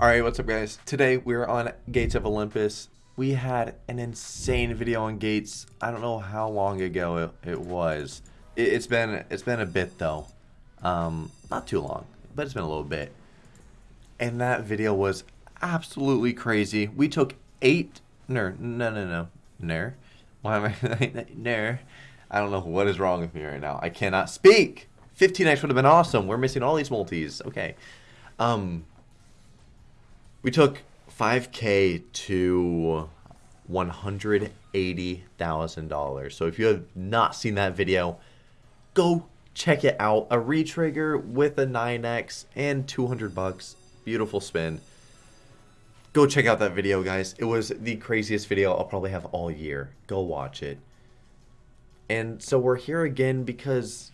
Alright, what's up guys? Today we're on Gates of Olympus. We had an insane video on Gates. I don't know how long ago it, it was. It, has been it's been a bit though. Um, not too long, but it's been a little bit. And that video was absolutely crazy. We took eight no no no no ner. Why am I ner? I don't know what is wrong with me right now. I cannot speak. 15x would have been awesome. We're missing all these multis. Okay. Um we took 5K to $180,000. So if you have not seen that video, go check it out. A retrigger with a 9X and 200 bucks. Beautiful spin. Go check out that video, guys. It was the craziest video I'll probably have all year. Go watch it. And so we're here again because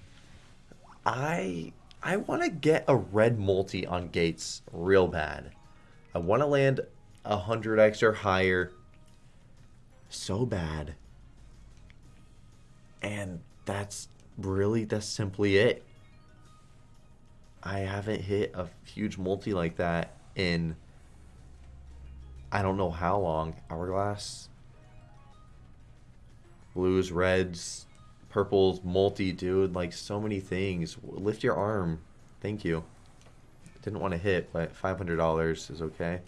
I I want to get a red multi on Gates real bad. I want to land 100x or higher so bad. And that's really, that's simply it. I haven't hit a huge multi like that in I don't know how long. Hourglass, blues, reds, purples, multi, dude. Like so many things. Lift your arm. Thank you. Didn't want to hit, but $500 is okay.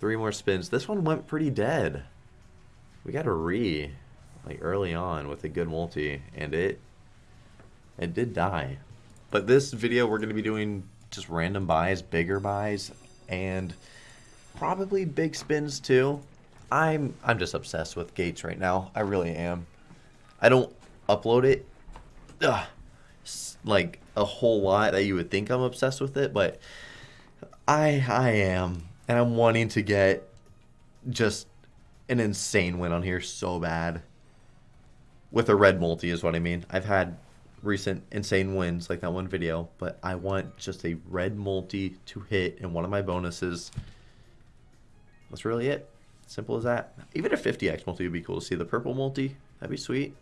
Three more spins. This one went pretty dead. We got a re, like early on with a good multi, and it, it did die. But this video, we're going to be doing just random buys, bigger buys, and probably big spins too. I'm I'm just obsessed with Gates right now. I really am. I don't upload it. Ugh, like a whole lot that you would think I'm obsessed with it, but I I am, and I'm wanting to get just an insane win on here so bad. With a red multi is what I mean. I've had recent insane wins like that one video, but I want just a red multi to hit in one of my bonuses. That's really it. Simple as that. Even a 50x multi would be cool to see. The purple multi, that'd be sweet.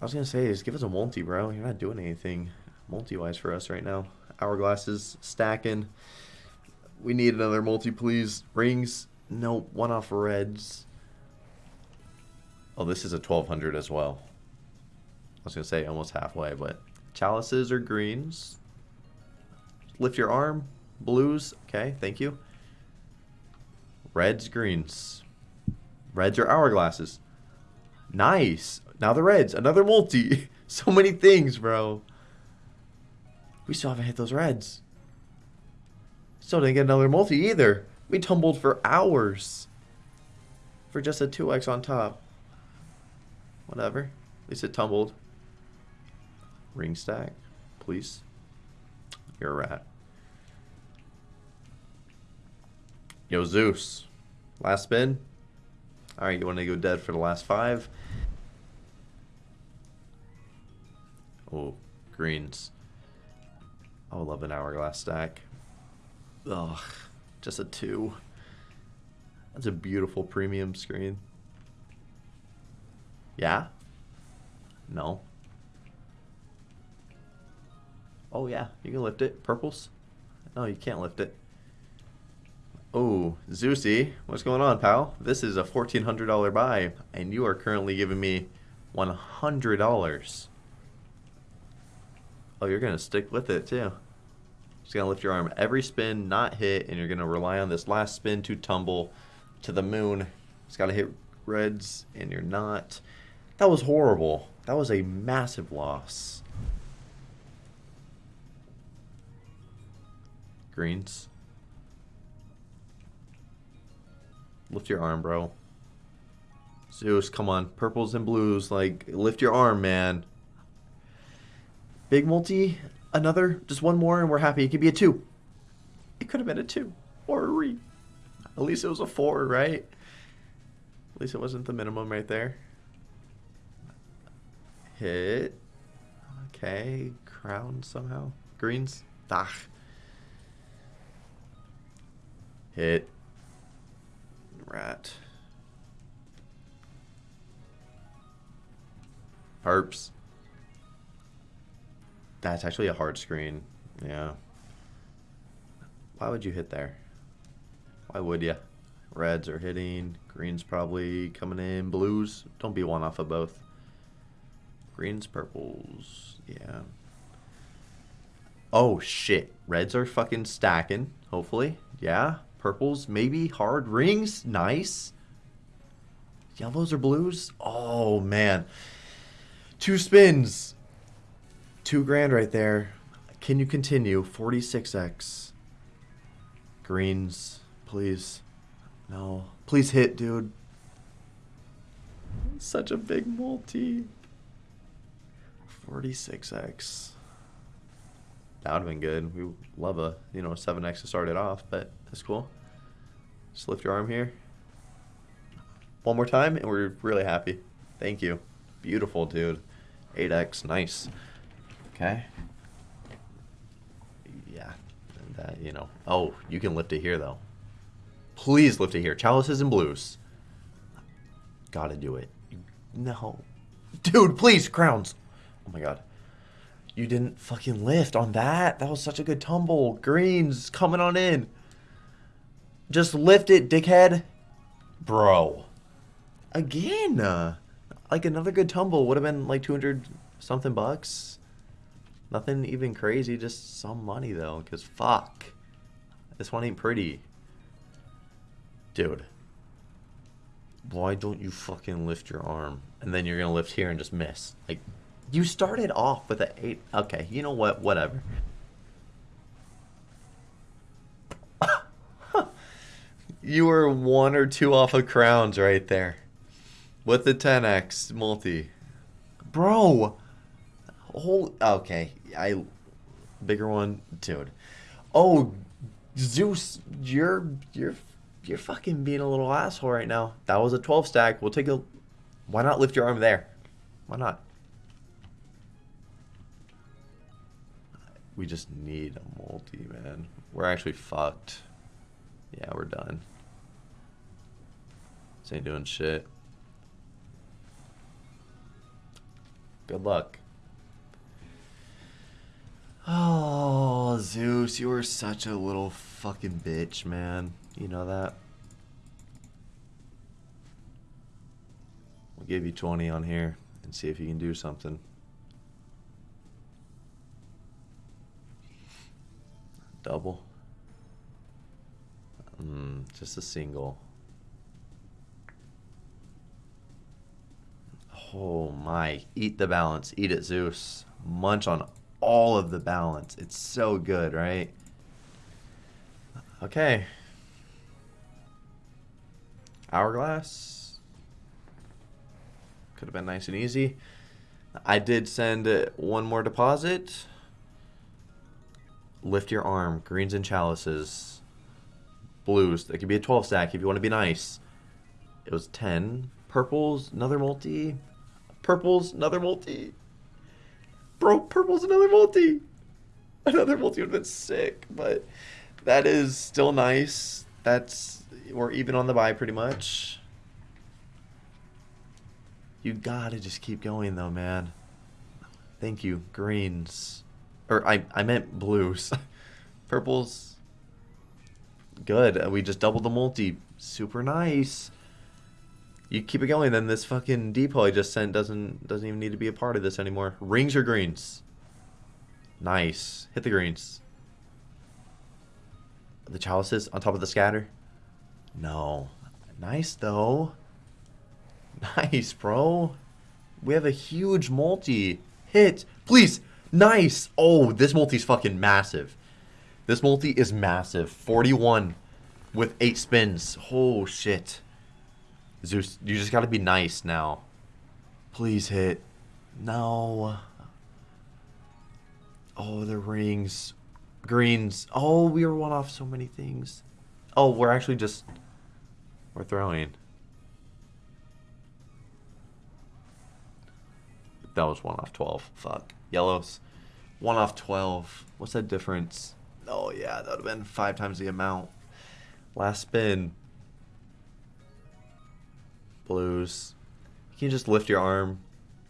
I was gonna say, just give us a multi, bro. You're not doing anything multi-wise for us right now. Hourglasses stacking. We need another multi, please. Rings. Nope. One off reds. Oh, this is a 1200 as well. I was gonna say almost halfway, but chalices or greens. Lift your arm. Blues. Okay, thank you. Reds, greens. Reds are hourglasses. Nice. Now the Reds, another multi. so many things, bro. We still haven't hit those Reds. Still didn't get another multi either. We tumbled for hours. For just a 2x on top. Whatever. At least it tumbled. Ring stack, please. You're a rat. Yo, Zeus. Last spin. Alright, you want to go dead for the last five? Oh, greens. I would love an hourglass stack. Ugh, just a two. That's a beautiful premium screen. Yeah? No. Oh yeah, you can lift it. Purples? No, you can't lift it. Oh, Zeusy, what's going on, pal? This is a $1,400 buy, and you are currently giving me $100. Oh, you're going to stick with it too. Just going to lift your arm every spin, not hit, and you're going to rely on this last spin to tumble to the moon. It's got to hit reds, and you're not. That was horrible. That was a massive loss. Greens. Lift your arm, bro. Zeus, come on. Purples and blues, like, lift your arm, man. Big multi, another, just one more, and we're happy. It could be a two. It could have been a two or a re. At least it was a four, right? At least it wasn't the minimum right there. Hit. Okay, crown somehow. Greens. Ah. Hit. Rat. Perps. That's actually a hard screen. Yeah. Why would you hit there? Why would you? Reds are hitting. Greens probably coming in. Blues. Don't be one off of both. Greens, purples. Yeah. Oh, shit. Reds are fucking stacking, hopefully. Yeah. Purples, maybe. Hard rings. Nice. Yellows or blues? Oh, man. Two spins. Two grand right there. Can you continue? 46x. Greens, please. No. Please hit, dude. Such a big multi. 46x. That would have been good. We love a, you know, 7x to start it off, but that's cool. Just lift your arm here. One more time, and we're really happy. Thank you. Beautiful, dude. 8x, nice. Okay. Yeah, that, you know. Oh, you can lift it here, though. Please lift it here. Chalices and blues. Gotta do it. No. Dude, please, crowns. Oh my god. You didn't fucking lift on that. That was such a good tumble. Greens coming on in. Just lift it, dickhead. Bro. Again. Uh, like another good tumble would have been like 200 something bucks. Nothing even crazy, just some money though, because fuck. This one ain't pretty. Dude. Why don't you fucking lift your arm? And then you're gonna lift here and just miss. Like, you started off with an 8. Okay, you know what? Whatever. you were one or two off of crowns right there. With the 10x multi. Bro! Whole, okay, I... Bigger one, dude. Oh, Zeus, you're... You're... You're fucking being a little asshole right now. That was a 12 stack. We'll take a... Why not lift your arm there? Why not? We just need a multi, man. We're actually fucked. Yeah, we're done. This ain't doing shit. Good luck. Oh, Zeus, you were such a little fucking bitch, man. You know that? We'll give you 20 on here and see if you can do something. Double. Mm, just a single. Oh my. Eat the balance. Eat it, Zeus. Munch on all of the balance. It's so good, right? Okay. Hourglass. Could have been nice and easy. I did send one more deposit. Lift your arm. Greens and chalices. Blues. That could be a 12 stack if you want to be nice. It was 10. Purples, another multi. Purples, another multi. Bro, purple's another multi. Another multi would have been sick, but that is still nice. That's we're even on the buy pretty much. You gotta just keep going though, man. Thank you. Greens. Or I, I meant blues. Purples. Good. We just doubled the multi. Super nice. You keep it going, then this fucking depot I just sent doesn't doesn't even need to be a part of this anymore. Rings or greens? Nice. Hit the greens. The chalices on top of the scatter? No. Nice, though. Nice, bro. We have a huge multi. Hit. Please. Nice. Oh, this multi's fucking massive. This multi is massive. 41 with 8 spins. Oh, shit. Zeus, you just gotta be nice now. Please hit. No. Oh, the rings. Greens. Oh, we were one off so many things. Oh, we're actually just... We're throwing. That was one off 12. Fuck. Yellows. One off 12. What's that difference? Oh, yeah, that would have been five times the amount. Last spin blues. You can just lift your arm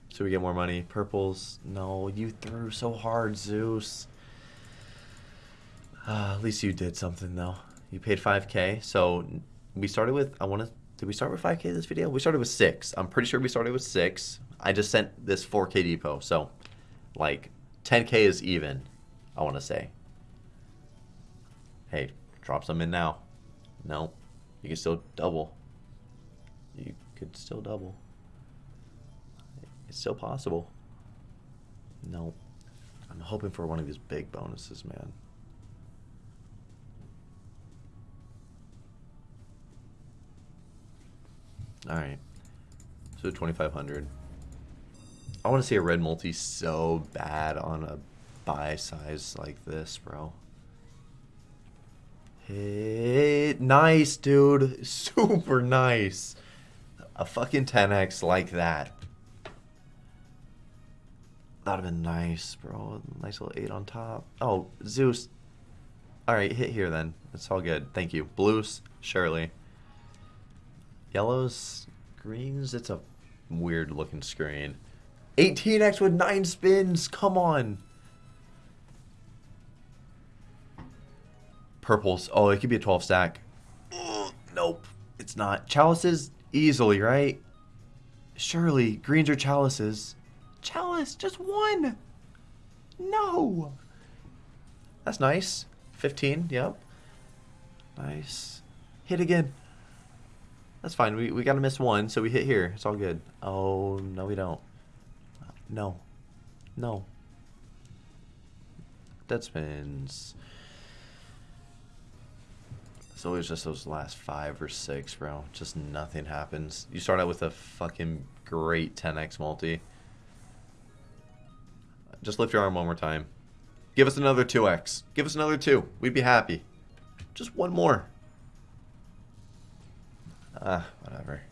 so we get more money? Purples. No, you threw so hard, Zeus. Uh, at least you did something though. You paid 5k. So we started with I want to did we start with 5k this video? We started with 6. I'm pretty sure we started with 6. I just sent this 4k depot. So like 10k is even, I want to say. Hey, drop some in now. No. You can still double. Could still double. It's still possible. No. I'm hoping for one of these big bonuses, man. Alright. So 2500 I want to see a red multi so bad on a buy size like this, bro. Hey, nice, dude. Super nice. A fucking 10x like that. That'd have been nice, bro. Nice little 8 on top. Oh, Zeus. Alright, hit here then. It's all good. Thank you. Blues, surely. Yellows, greens, it's a weird looking screen. 18x with 9 spins, come on. Purples, oh, it could be a 12 stack. Ugh, nope, it's not. Chalices, easily, right? Surely, greens are chalices. Chalice, just one. No. That's nice. 15, yep. Nice. Hit again. That's fine. We, we got to miss one, so we hit here. It's all good. Oh, no, we don't. No. No. Dead spins. It's always just those last five or six, bro. Just nothing happens. You start out with a fucking great 10x multi. Just lift your arm one more time. Give us another 2x. Give us another 2. We'd be happy. Just one more. Ah, whatever.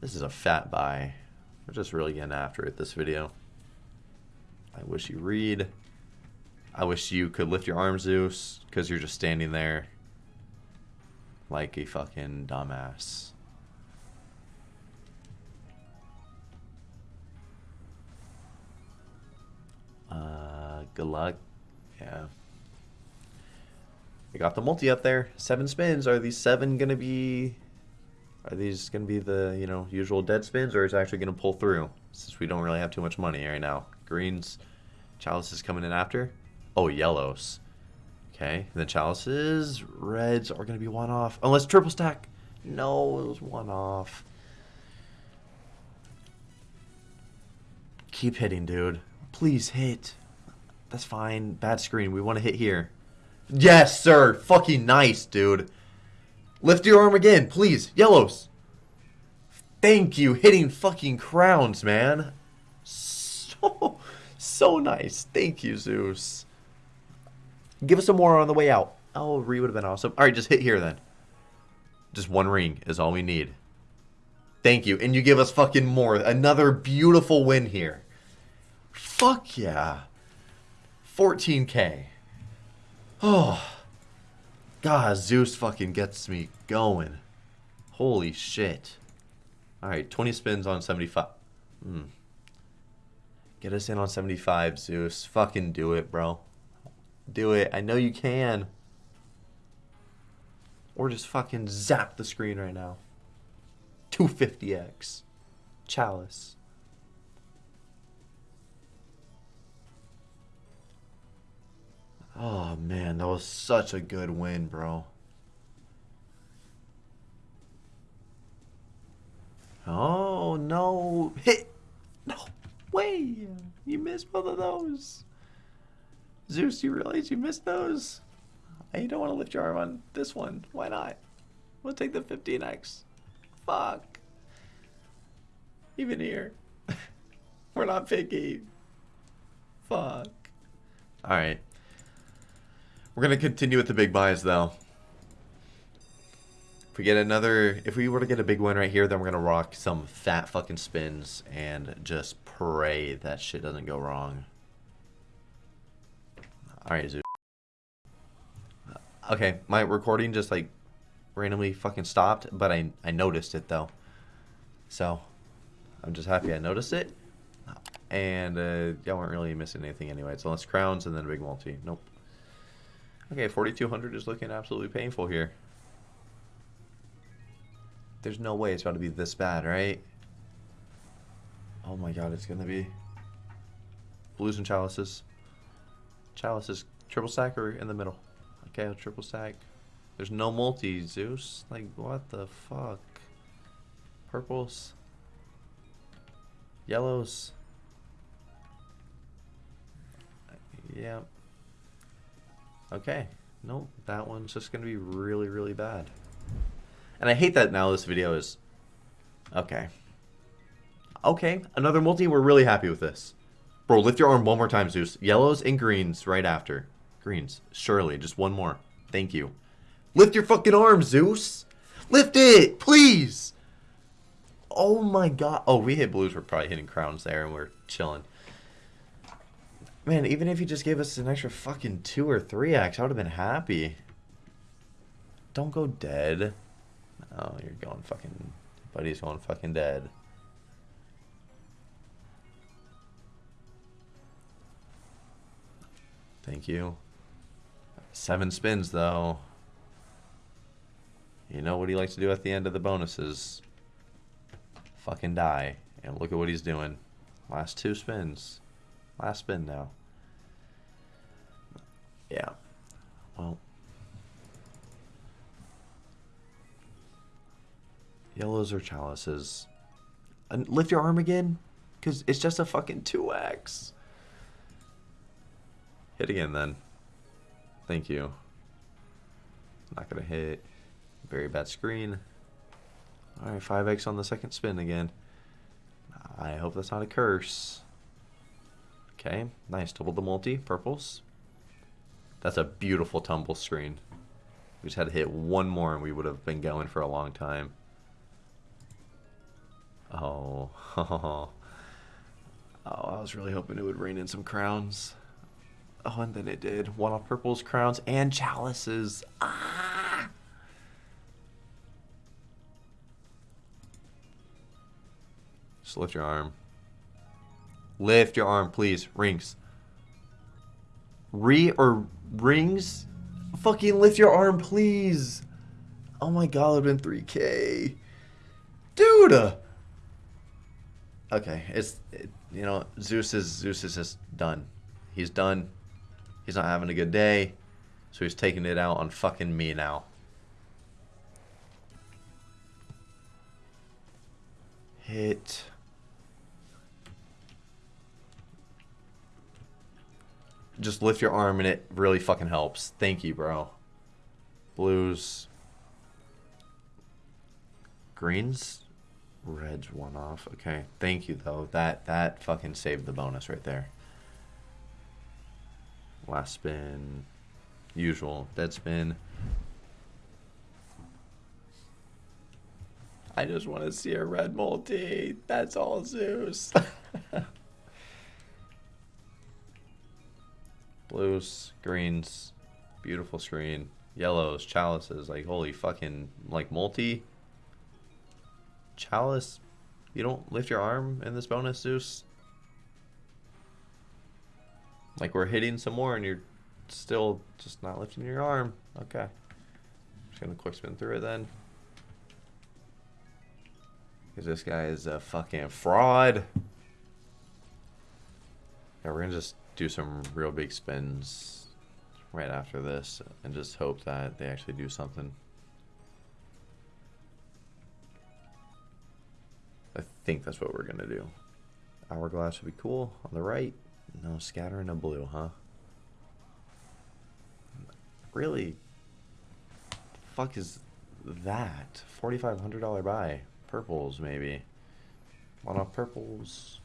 This is a fat buy. We're just really getting after it this video. I wish you read. I wish you could lift your arm, Zeus, because you're just standing there like a fucking dumbass. Uh, good luck. Yeah. I got the multi up there. Seven spins. Are these seven going to be... Are these going to be the, you know, usual dead spins, or is it actually going to pull through? Since we don't really have too much money right now. Greens, Chalice is coming in after. Oh, yellows. Okay, then chalices, reds are going to be one off. Unless triple stack. No, it was one off. Keep hitting, dude. Please hit. That's fine. Bad screen. We want to hit here. Yes, sir. Fucking nice, dude. Lift your arm again, please. Yellows. Thank you. Hitting fucking crowns, man. So, so nice. Thank you, Zeus. Give us some more on the way out. Oh, re would have been awesome. All right, just hit here then. Just one ring is all we need. Thank you. And you give us fucking more. Another beautiful win here. Fuck yeah. 14k. Oh. God, Zeus fucking gets me going. Holy shit. Alright, 20 spins on 75. Hmm. Get us in on 75, Zeus. Fucking do it, bro. Do it. I know you can. Or just fucking zap the screen right now. 250x. Chalice. Oh man, that was such a good win, bro. Oh no. Hit. No way. You missed both of those. Zeus, you realize you missed those? You don't want to lift your arm on this one. Why not? We'll take the 15x. Fuck. Even here. We're not picky. Fuck. Alright. We're going to continue with the big buys, though. If we get another... If we were to get a big win right here, then we're going to rock some fat fucking spins and just pray that shit doesn't go wrong. Alright, Zeus. Okay, my recording just like randomly fucking stopped, but I, I noticed it though. So, I'm just happy I noticed it. And uh, y'all weren't really missing anything anyway. So let's crowns and then a big multi. Nope. Okay, 4,200 is looking absolutely painful here. There's no way it's about to be this bad, right? Oh my god, it's gonna be. Blues and chalices. Chalices, triple stack or in the middle? Okay, I'll triple stack. There's no multi, Zeus. Like, what the fuck? Purples. Yellows. Yeah. Okay. Nope, that one's just gonna be really, really bad. And I hate that now this video is... Okay. Okay, another multi. We're really happy with this. Bro, lift your arm one more time, Zeus. Yellows and greens right after. Greens. Surely, just one more. Thank you. Lift your fucking arm, Zeus. Lift it, please. Oh my god. Oh, we hit blues. We're probably hitting crowns there, and we're chilling. Man, even if you just gave us an extra fucking 2 or 3x, I would have been happy. Don't go dead. Oh, you're going fucking... Buddy's going fucking dead. Thank you. Seven spins, though. You know what he likes to do at the end of the bonuses? Fucking die. And look at what he's doing. Last two spins. Last spin now. Yeah. Well. Yellows or chalices. And lift your arm again? Because it's just a fucking 2x. Hit again then. Thank you. Not going to hit. Very bad screen. Alright, 5x on the second spin again. I hope that's not a curse. Okay, nice. Double the multi. Purples. That's a beautiful tumble screen. We just had to hit one more and we would have been going for a long time. Oh. oh, I was really hoping it would rain in some crowns. Oh, and then it did. One off purples, crowns, and chalices. Ah! Just lift your arm. Lift your arm, please. Rings. Re or rings? Fucking lift your arm, please. Oh my god, it have been 3k. Dude! Okay, it's, it, you know, Zeus is, Zeus is just done. He's done. He's not having a good day. So he's taking it out on fucking me now. Hit. Just lift your arm and it really fucking helps. Thank you, bro. Blues. Greens. Reds one off. Okay. Thank you, though. That, that fucking saved the bonus right there. Last spin. Usual. Dead spin. I just want to see a red multi. That's all Zeus. Blues, greens, beautiful screen. Yellows, chalices, like holy fucking, like multi. Chalice, you don't lift your arm in this bonus, Zeus? Like we're hitting some more and you're still just not lifting your arm. Okay. Just gonna quick spin through it then. Because this guy is a fucking fraud. Yeah, we're gonna just do some real big spins right after this and just hope that they actually do something. I think that's what we're gonna do. Hourglass would be cool on the right. No, scattering a blue, huh? Really? Fuck is that? $4,500 buy. Purples, maybe. One off purples.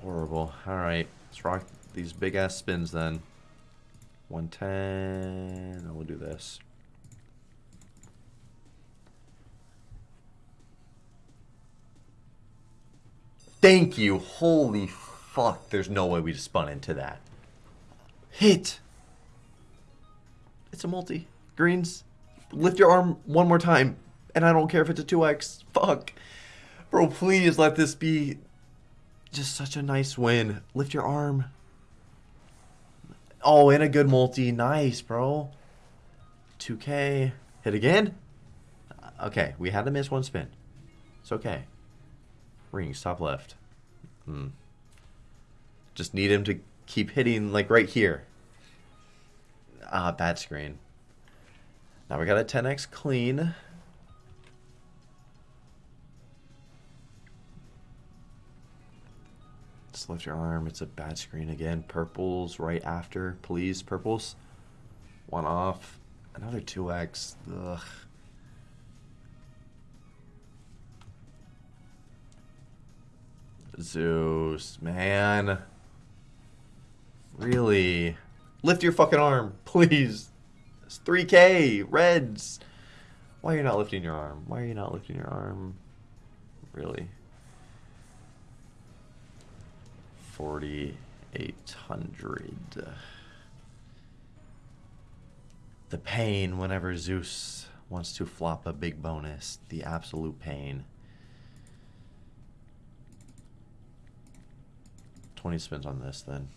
Horrible. Alright, let's rock these big ass spins then. 110. Oh, we'll do this. Thank you. Holy fuck. There's no way we just spun into that. Hit. It's a multi. Greens. Lift your arm one more time. And I don't care if it's a 2x. Fuck. Bro, please let this be just such a nice win. Lift your arm. Oh, and a good multi. Nice, bro. 2K. Hit again? Okay, we had to miss one spin. It's okay. Rings, top left. Hmm. Just need him to keep hitting, like, right here. Ah, bad screen. Now we got a 10x clean. Just lift your arm. It's a bad screen again. Purples right after. Please, purples. One off. Another 2x. Ugh. Zeus, man. Really? Lift your fucking arm, please. It's 3K, Reds. Why are you not lifting your arm? Why are you not lifting your arm? Really? 4,800. The pain whenever Zeus wants to flop a big bonus. The absolute pain. 20 spins on this then.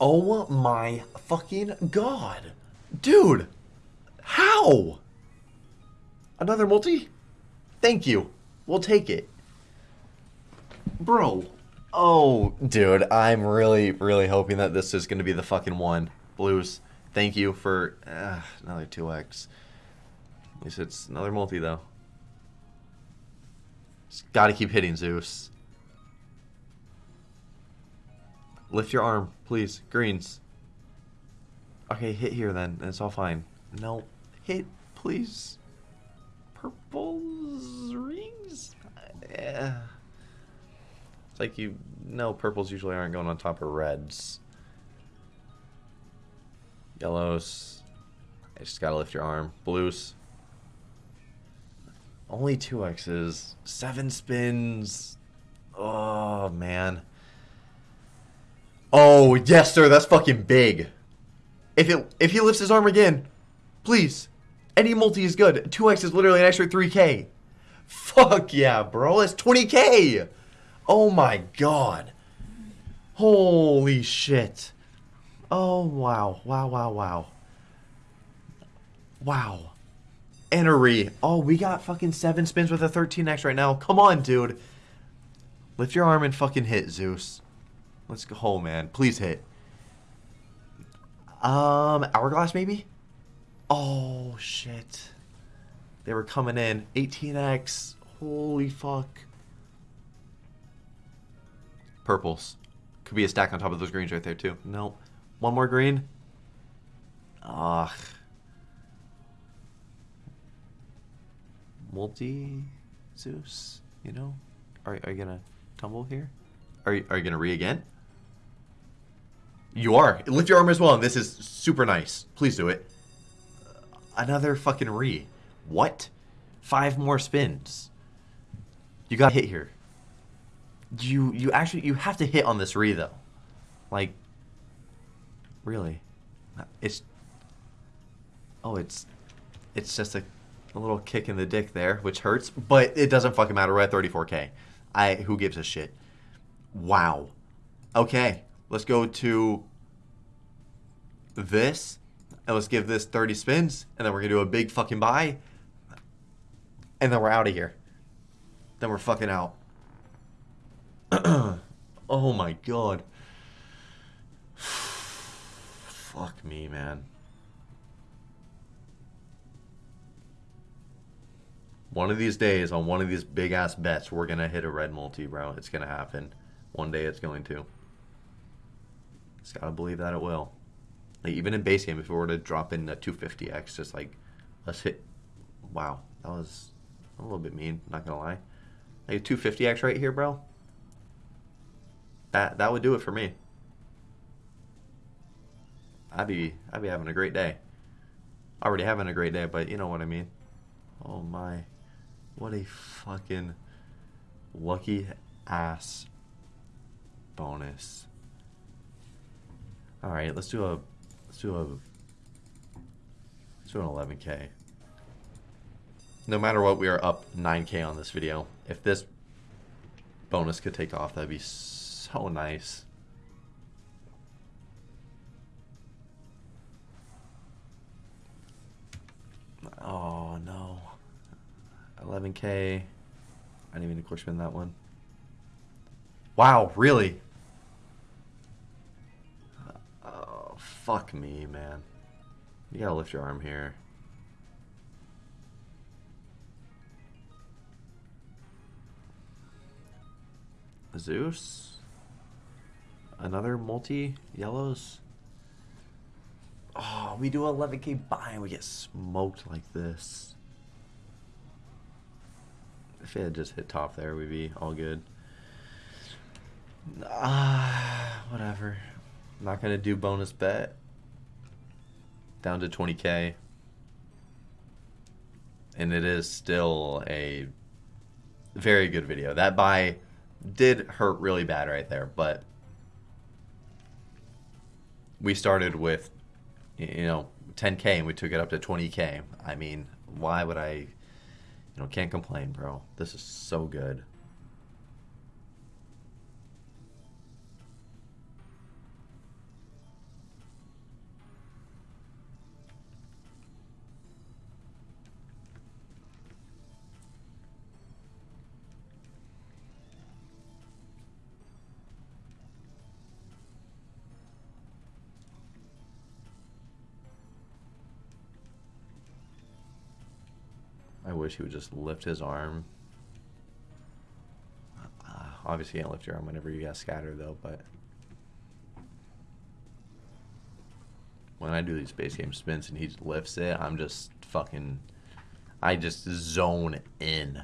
Oh my fucking god. Dude. How? Another multi? Thank you. We'll take it. Bro. Oh, dude. I'm really, really hoping that this is going to be the fucking one. Blues. Thank you for uh, another 2x. At least it's another multi, though. Just gotta keep hitting, Zeus. Lift your arm, please. Greens. Okay, hit here then. It's all fine. No. Hit, please. Purples rings? Yeah. It's like you know purples usually aren't going on top of reds. Yellows. I just gotta lift your arm. Blues. Only two X's. Seven spins. Oh, man. Oh, yes, sir. That's fucking big. If it if he lifts his arm again, please. Any multi is good. 2x is literally an extra 3k. Fuck yeah, bro. That's 20k. Oh my god. Holy shit. Oh, wow. Wow, wow, wow. Wow. Enery. Oh, we got fucking seven spins with a 13x right now. Come on, dude. Lift your arm and fucking hit, Zeus. Let's go, home, man. Please hit. Um, Hourglass, maybe? Oh, shit. They were coming in. 18x. Holy fuck. Purples. Could be a stack on top of those greens right there, too. Nope. One more green. Ugh. multi Zeus, you know? Are, are you gonna tumble here? Are you, are you gonna re again? You are. Lift your arm as well, and this is super nice. Please do it. Uh, another fucking re. What? Five more spins. You got hit here. You you actually you have to hit on this re though. Like really. Uh, it's Oh, it's it's just a a little kick in the dick there, which hurts, but it doesn't fucking matter. We're at 34k. I who gives a shit? Wow. Okay, let's go to this, and let's give this 30 spins, and then we're gonna do a big fucking buy, and then we're out of here. Then we're fucking out. oh my god. Fuck me, man. One of these days, on one of these big ass bets, we're gonna hit a red multi, bro. It's gonna happen. One day, it's going to. Just gotta believe that it will. Like even in base game, if we were to drop in a 250x, just like let's hit. Wow, that was a little bit mean. Not gonna lie. Like a 250x right here, bro. That that would do it for me. I'd be I'd be having a great day. Already having a great day, but you know what I mean. Oh my. What a fucking lucky ass bonus. All right, let's do a let's do a let's do an 11k. No matter what, we are up 9k on this video. If this bonus could take off, that'd be so nice. Oh no. 11k. I didn't even push course spend that one. Wow, really? Fuck me, man. You gotta lift your arm here. Zeus? Another multi yellows? Oh, we do 11k buy and we get smoked like this. If it had just hit top there, we'd be all good. Ah, whatever. I'm not gonna do bonus bet. Down to 20k. And it is still a very good video. That buy did hurt really bad right there, but we started with you know 10k and we took it up to 20k. I mean, why would I you know, can't complain, bro. This is so good. Wish he would just lift his arm. Uh, obviously, you can't lift your arm whenever you got scatter, though, but... When I do these base game spins and he lifts it, I'm just fucking... I just zone in.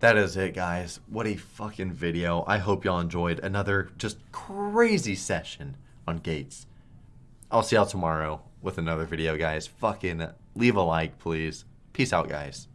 That is it, guys. What a fucking video. I hope y'all enjoyed another just crazy session on Gates. I'll see y'all tomorrow with another video, guys. Fucking leave a like, please. Peace out, guys.